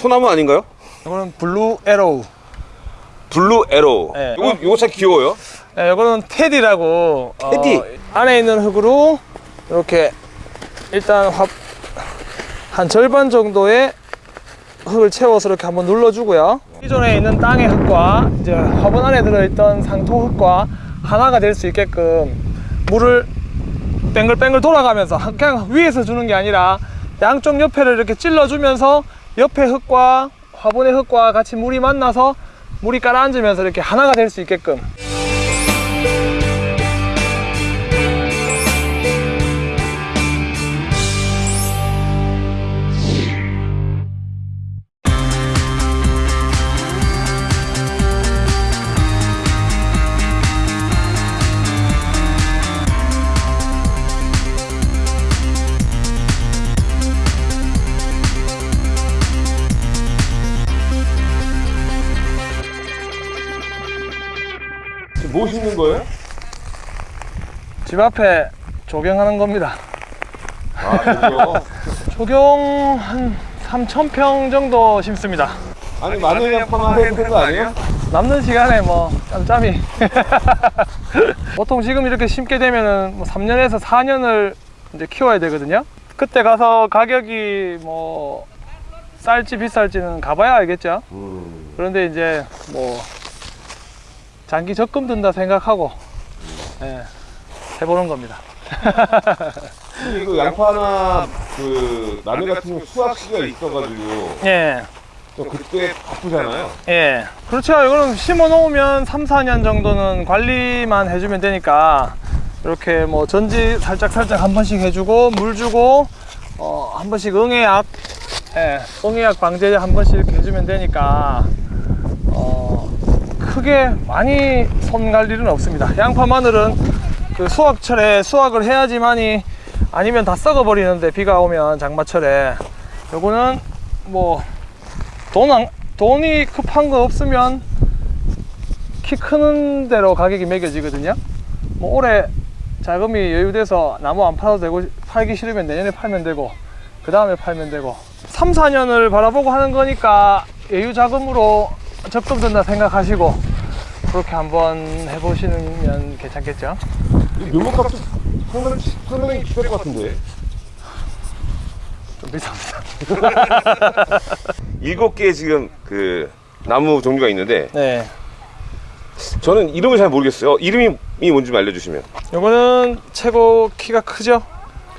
소나무 아닌가요? 이거는 Blue Arrow. Blue Arrow. 네. 이거 이거 참 귀여워요. 네, 이거는 Teddy라고. Teddy? 어, 안에 있는 흙으로 이렇게 일단 화, 한 절반 정도의 흙을 채워서 이렇게 한번 눌러주고요. 기존에 있는 땅의 흙과 이제 화분 안에 들어있던 상토 흙과 하나가 될 수 있게끔 물을 뱅글뱅글 돌아가면서 한- 그냥 위에서 주는 게 아니라 양쪽 옆에를 이렇게 찔러주면서 옆에 흙과 화분의 흙과 같이 물이 만나서 물이 가라앉으면서 이렇게 하나가 될 수 있게끔 지금 뭐 심는 거예요? 집 앞에 조경하는 겁니다. 아, 그죠. 조경 한 3,000평 정도 심습니다. 아니 마늘 양파만 해도 되는 거 아니에요? 남는 시간에 뭐 짬짬이. 보통 지금 이렇게 심게 되면은 뭐 3년에서 4년을 이제 키워야 되거든요. 그때 가서 가격이 뭐 쌀지 비쌀지는 가봐야 알겠죠. 음. 그런데 이제 뭐 장기 적금 든다 생각하고 예, 해보는 겁니다. 이거 양파나 그 마늘 같은 경우 수확 시기가 있어가지고 예. 또 그때 바쁘잖아요. 예. 그렇죠. 이거는 심어 놓으면 3, 4년 정도는 관리만 해주면 되니까 이렇게 뭐 전지 살짝 살짝 한 번씩 해주고 물 주고 어, 한 번씩 응애약 예, 응애약 방제 한 번씩 해주면 되니까 어, 크게 많이 손 갈 일은 없습니다. 양파 마늘은 그 수확철에 수확을 해야지만이 아니면 다 썩어 버리는데 비가 오면 장마철에 요거는 뭐돈 안, 돈이 급한 거 없으면 키 크는 대로 가격이 매겨지거든요. 뭐 올해 자금이 여유돼서 나무 안 팔아도 되고 팔기 싫으면 내년에 팔면 되고 그 다음에 팔면 되고 3, 4년을 바라보고 하는 거니까 여유 자금으로 적금 든다 생각하시고 그렇게 한번 해보시면 괜찮겠죠? 이 묘목값도 상당히 상당히 비쌀 것 같은데. 좀 비쌉니다. 일곱 개 지금 그 나무 종류가 있는데 네. 저는 이름을 잘 모르겠어요. 이름이 뭔지 좀 알려주시면. 요거는 최고 키가 크죠?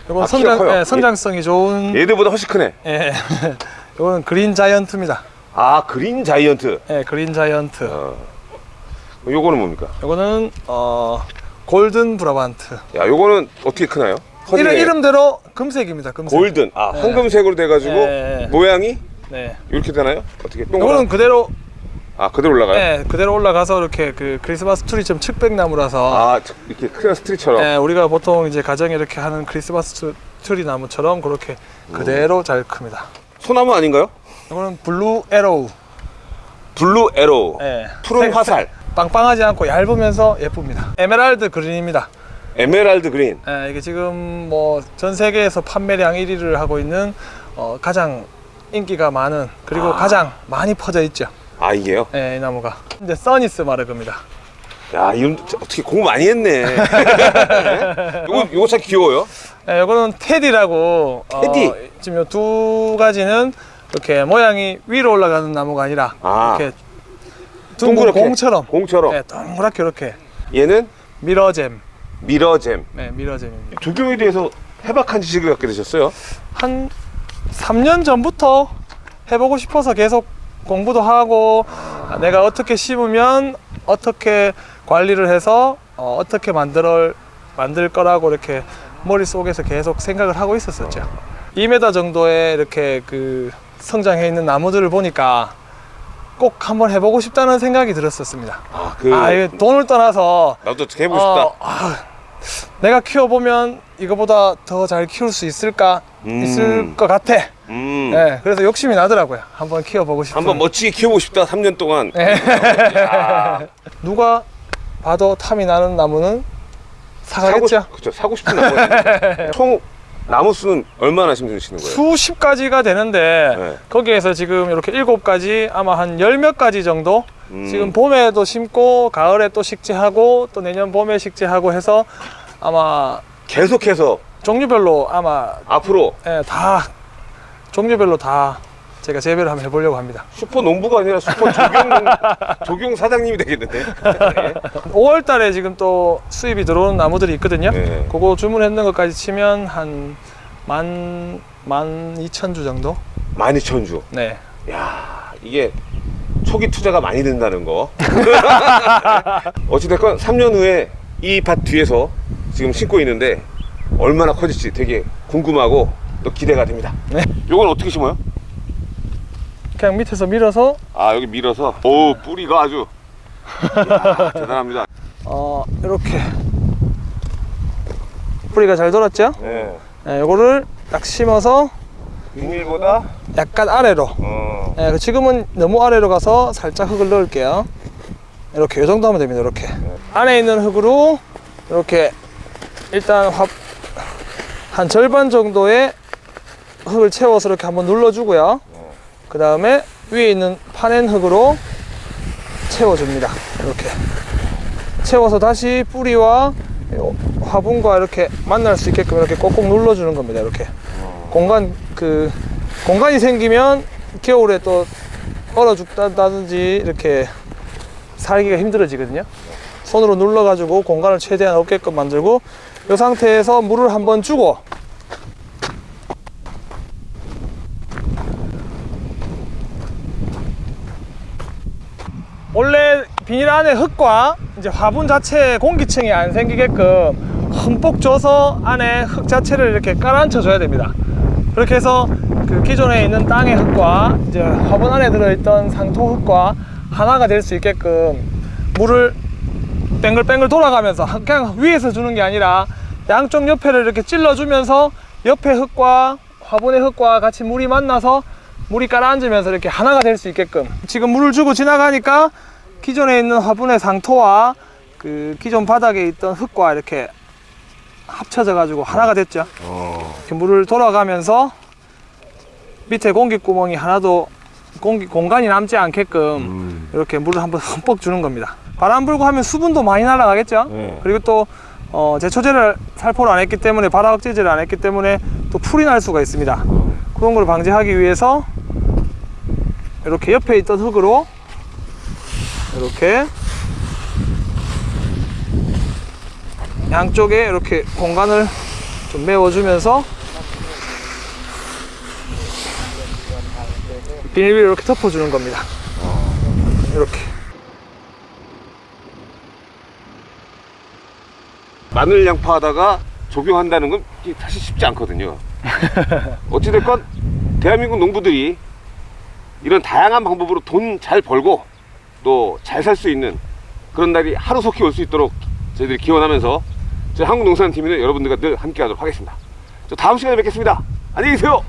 요건 아, 커요? 예, 성장성이 좋은 얘들보다 훨씬 크네. 예. 이거는 그린 자이언트입니다. 아 그린 자이언트. 예, 그린 자이언트. 어. 요거는 뭡니까? 이거는 어 골든 브라반트. 야 요거는 어떻게 크나요? 이름 이름대로 금색입니다. 금색. 골든. 아 네. 황금색으로 돼가지고 네. 모양이 네. 이렇게 되나요? 어떻게 동그란? 그대로 아 그대로 올라가요? 예, 그대로 올라가서 이렇게 그 크리스마스 트리처럼 측백나무라서 아 이렇게 크리스마스 트리처럼. 예, 우리가 보통 이제 가정에 이렇게 하는 크리스마스 트- 트리 나무처럼 그렇게 그대로 잘 큽니다. 소나무 아닌가요? 이거는 Blue Arrow. Blue Arrow. 예. 푸른 색- 화살. 빵빵하지 않고 얇으면서 예쁩니다. Emerald Green입니다. Emerald Green. 예, 이게 지금 뭐 전 세계에서 판매량 1위를 하고 있는 어, 가장 인기가 많은 그리고 아. 가장 많이 퍼져 있죠. 아 이게요? 예, 이 나무가 이제 써니스 마르그입니다. 야 이름 어떻게 공부 많이 했네. 네? 요거 요거 참 귀여워요. 예, 이거는 테디라고 테디? 어, 지금 요 두 가지는 이렇게 모양이 위로 올라가는 나무가 아니라 아. 이렇게 동그랗게. 공처럼 공처럼. 예, 동그랗게 이렇게 얘는 미러잼, 미러잼. 네, 미러잼입니다. 조경에 대해서 해박한 지식을 갖게 되셨어요? 한 3년 전부터 해보고 싶어서 계속 공부도 하고 아, 내가 어떻게 심으면 어떻게 관리를 해서 어, 어떻게 만들 만들 거라고 이렇게 머릿속에서 계속 생각을 하고 있었었죠. 2m 정도의 이렇게 그 성장해 있는 나무들을 보니까 꼭 한번 해보고 싶다는 생각이 들었었습니다. 아, 그 아, 이게 돈을 떠나서 나도 해보고 싶다. 어, 아, 내가 키워보면 이거보다 더 잘 키울 수 있을까? 음. 있을 것 같아. 음. 네, 그래서 욕심이 나더라고요. 한번 키워보고 싶은. 한번 멋지게 키워보고 싶다. 3년 동안. 네. 야, 누가 봐도 탐이 나는 나무는 사고 사가겠죠. 싶, 그쵸, 사고 싶은 나무. 총 나무 수는 얼마나 심으시는 거예요? 수십 가지가 되는데 네. 거기에서 지금 이렇게 일곱 가지 아마 한 열 몇 가지 정도 음. 지금 봄에도 심고 가을에 또 식재하고 또 내년 봄에 식재하고 해서 아마 계속해서 종류별로 아마 앞으로 예, 다 종류별로 다 제가 재배를 한번 해보려고 합니다. 슈퍼 농부가 아니라 슈퍼 조경 조경 사장님이 되겠는데. 예. 5월 달에 지금 또 수입이 들어오는 나무들이 있거든요. 네. 그거 주문했는 것까지 치면 한 만, 만 이천 주 정도? 12,000주. 네. 야 이게 초기 투자가 많이 된다는 거. 어찌됐건 3년 후에 이 밭 뒤에서 지금 심고 있는데 얼마나 커질지 되게 궁금하고 또 기대가 됩니다. 네. 요건 어떻게 심어요? 그냥 밑에서 밀어서? 아 여기 밀어서? 오 뿌리가 아주. 이야, 대단합니다. 어, 이렇게. 뿌리가 잘 돌았죠? 네. 네, 요거를 딱 심어서 비닐보다? 약간 아래로. 어, 네, 지금은 너무 아래로 가서 살짝 흙을 넣을게요. 이렇게 요 정도 하면 됩니다 이렇게. 안에 있는 흙으로 이렇게 일단 화, 한 절반 정도의 흙을 채워서 이렇게 한번 눌러주고요 그 다음에 위에 있는 파낸 흙으로 채워줍니다. 이렇게. 채워서 다시 뿌리와 화분과 이렇게 만날 수 있게끔 이렇게 꼭꼭 눌러주는 겁니다 이렇게. 공간 그 공간이 생기면 겨울에 또 얼어 죽다든지 이렇게 살기가 힘들어지거든요. 손으로 눌러 가지고 공간을 최대한 없게끔 만들고 이 상태에서 물을 한번 주고 원래 비닐 안에 흙과 이제 화분 자체에 공기층이 안 생기게끔 흠뻑 줘서 안에 흙 자체를 이렇게 깔아앉혀 줘야 됩니다. 그렇게 해서 그 기존에 있는 땅의 흙과 이제 화분 안에 들어있던 상토 흙과 하나가 될 수 있게끔 물을 뱅글뱅글 돌아가면서 그냥 위에서 주는 게 아니라 양쪽 옆에를 이렇게 찔러주면서 옆에 흙과 화분의 흙과 같이 물이 만나서 물이 깔아앉으면서 이렇게 하나가 될 수 있게끔 지금 물을 주고 지나가니까 기존에 있는 화분의 상토와 그 기존 바닥에 있던 흙과 이렇게 합쳐져 가지고 하나가 됐죠 어. 이렇게 물을 돌아가면서 밑에 공기구멍이 하나도 공기, 공간이 남지 않게끔 음. 이렇게 물을 한번 흠뻑 주는 겁니다. 바람 불고 하면 수분도 많이 날아가겠죠? 네. 그리고 또 어, 제초제를 살포를 안 했기 때문에 발화 억제제를 안 했기 때문에 또 풀이 날 수가 있습니다. 그런 걸 방지하기 위해서 이렇게 옆에 있던 흙으로 이렇게 양쪽에 이렇게 공간을 좀 메워주면서 비닐비를 이렇게 덮어주는 겁니다. 이렇게. 마늘 양파 하다가 조경한다는 건 사실 쉽지 않거든요. 어찌됐건 대한민국 농부들이 이런 다양한 방법으로 돈 잘 벌고 또 잘 살 수 있는 그런 날이 하루속히 올 수 있도록 저희들이 기원하면서 저희 한국농산팀은 여러분들과 늘 함께 하도록 하겠습니다. 저 다음 시간에 뵙겠습니다. 안녕히 계세요.